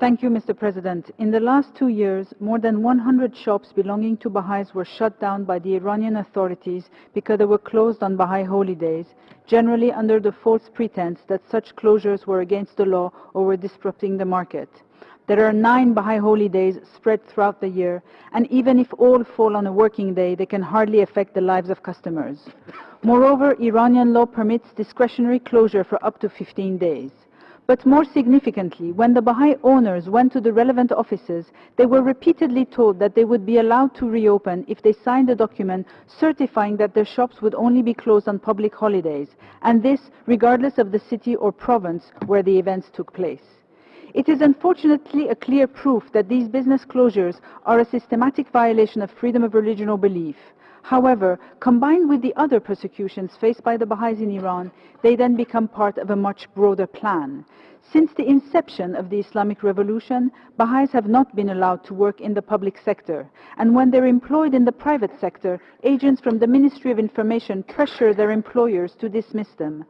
Thank you, Mr. President. In the last two years, more than 100 shops belonging to Baha'is were shut down by the Iranian authorities because they were closed on Baha'i holidays, generally under the false pretense that such closures were against the law or were disrupting the market. There are nine Baha'i holidays spread throughout the year, and even if all fall on a working day, they can hardly affect the lives of customers. Moreover, Iranian law permits discretionary closure for up to 15 days. But more significantly, when the Baha'i owners went to the relevant offices, they were repeatedly told that they would be allowed to reopen if they signed a document certifying that their shops would only be closed on public holidays, and this regardless of the city or province where the events took place. It is unfortunately a clear proof that these business closures are a systematic violation of freedom of religion or belief. However, combined with the other persecutions faced by the Baha'is in Iran, they then become part of a much broader plan. Since the inception of the Islamic Revolution, Baha'is have not been allowed to work in the public sector, and when they're employed in the private sector, agents from the Ministry of Information pressure their employers to dismiss them.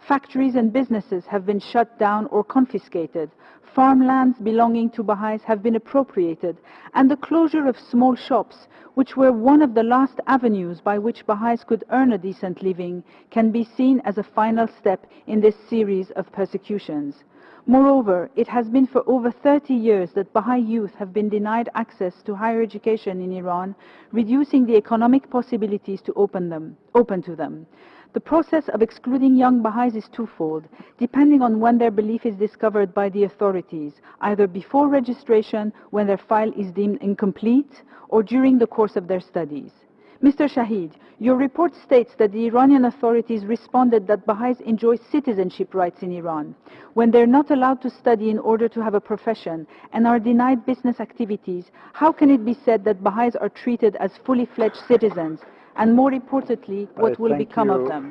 Factories and businesses have been shut down or confiscated. Farmlands belonging to Baha'is have been appropriated. And the closure of small shops, which were one of the last avenues by which Baha'is could earn a decent living, can be seen as a final step in this series of persecutions. Moreover, it has been for over 30 years that Baha'i youth have been denied access to higher education in Iran, reducing the economic possibilities to open, them, open to them. The process of excluding young Baha'is is twofold, depending on when their belief is discovered by the authorities, either before registration, when their file is deemed incomplete, or during the course of their studies. Mr. Shaheed, your report states that the Iranian authorities responded that Baha'is enjoy citizenship rights in Iran. When they're not allowed to study in order to have a profession and are denied business activities, how can it be said that Baha'is are treated as fully fledged citizens and more importantly, what uh, will become you. of them?